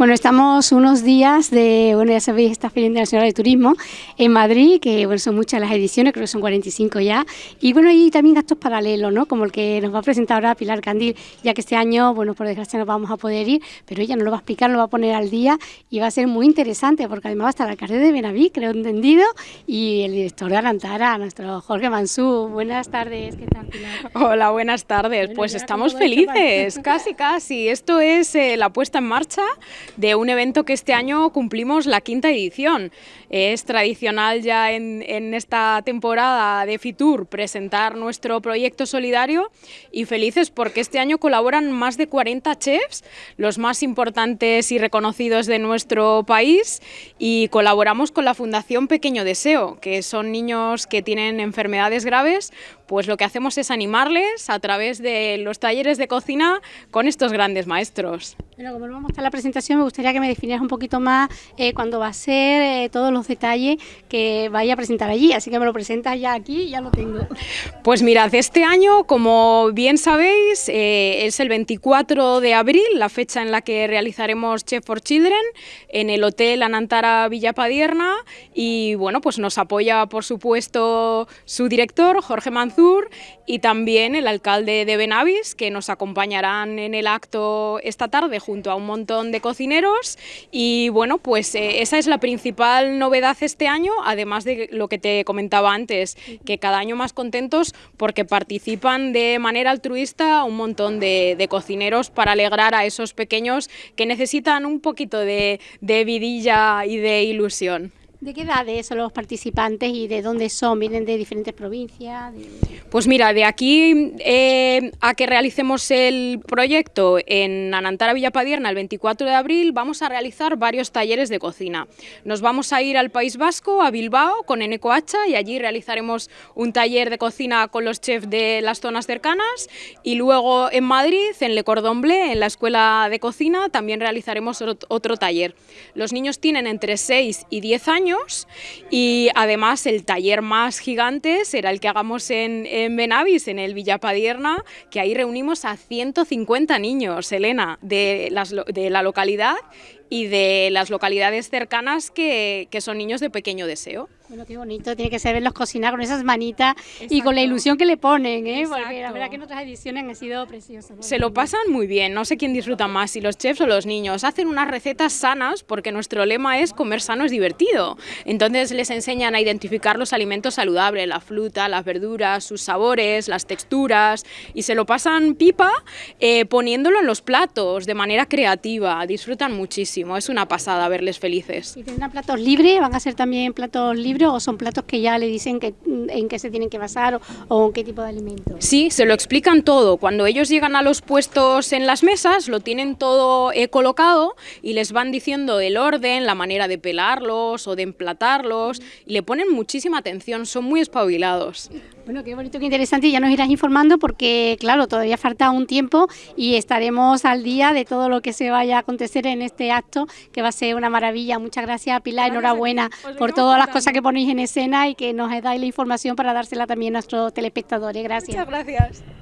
Bueno, estamos unos días de, bueno, ya sabéis, esta Feria Internacional de Turismo en Madrid, que bueno, son muchas las ediciones, creo que son 45 ya, y bueno, hay también actos paralelos, ¿no? Como el que nos va a presentar ahora Pilar Candil, ya que este año, bueno, por desgracia no vamos a poder ir, pero ella nos lo va a explicar, lo va a poner al día y va a ser muy interesante, porque además va a estar el alcalde de Benaví, creo entendido, y el director de Alantara, nuestro Jorge Mansú. Buenas tardes, ¿qué tal, Pilar? Hola, buenas tardes. pues estamos felices, casi, casi. Esto es eh, la puesta en marcha de un evento que este año cumplimos la quinta edición. Es tradicional ya en, esta temporada de Fitur presentar nuestro proyecto solidario y felices porque este año colaboran más de 40 chefs, los más importantes y reconocidos de nuestro país y colaboramos con la Fundación Pequeño Deseo, que son niños que tienen enfermedades graves, pues lo que hacemos es animarles a través de los talleres de cocina con estos grandes maestros. Bueno, como no vamos a estar la presentación, me gustaría que me definieras un poquito más eh, cuándo va a ser, eh, todos los detalles que vaya a presentar allí. Así que me lo presentas ya aquí, ya lo tengo. Pues mirad, este año, como bien sabéis, eh, es el 24 de abril, la fecha en la que realizaremos Chef for Children en el Hotel Anantara Villapadierna. Y bueno, pues nos apoya, por supuesto, su director, Jorge Manzur, y también el alcalde de Benavis, que nos acompañarán en el acto esta tarde junto a un montón de cocineros y bueno, pues eh, esa es la principal novedad este año, además de lo que te comentaba antes, que cada año más contentos porque participan de manera altruista un montón de, cocineros para alegrar a esos pequeños que necesitan un poquito de vidilla y de ilusión. ¿De qué edades son los participantes y de dónde son? ¿Vienen de diferentes provincias? Pues mira, de aquí eh, a que realicemos el proyecto en Anantara Villapadierna el 24 de abril vamos a realizar varios talleres de cocina. Nos vamos a ir al País Vasco, a Bilbao, con Eneco Hacha y allí realizaremos un taller de cocina con los chefs de las zonas cercanas y luego en Madrid, en Le Cordon Bleu, en la Escuela de Cocina, también realizaremos otro taller. Los niños tienen entre 6 y 10 años y además el taller más gigante será el que hagamos en, en Benavis, en el Villapadierna, que ahí reunimos a 150 niños, Elena, de, la localidad y de las localidades cercanas que son niños de pequeño deseo. Bueno, qué bonito, tiene que ser verlos cocinar con esas manitas y con la ilusión que le ponen, ¿eh? porque la verdad que en otras ediciones han sido preciosas. Se lo pasan muy bien, no sé quién disfruta más, si los chefs o los niños. Hacen unas recetas sanas porque nuestro lema es comer sano es divertido. Entonces les enseñan a identificar los alimentos saludables, la fruta, las verduras, sus sabores, las texturas y se lo pasan pipa eh, poniéndolo en los platos de manera creativa, disfrutan muchísimo, es una pasada verles felices. ¿Y tendrán platos libres? ¿Van a ser también platos libres? O son platos que ya le dicen que, mm, en qué se tienen que basar o, en qué tipo de alimentos? Sí, se lo explican todo. Cuando ellos llegan a los puestos en las mesas, lo tienen todo eh, colocado y les van diciendo el orden, la manera de pelarlos o de emplatarlos y le ponen muchísima atención, son muy espabilados. Bueno, qué bonito, qué interesante. Ya nos irás informando porque, claro, todavía falta un tiempo y estaremos al día de todo lo que se vaya a acontecer en este acto, que va a ser una maravilla. Muchas gracias, Pilar. Enhorabuena por todas las cosas que ponéis en escena y que nos dais la información para dársela también a nuestros telespectadores. Gracias. Muchas gracias.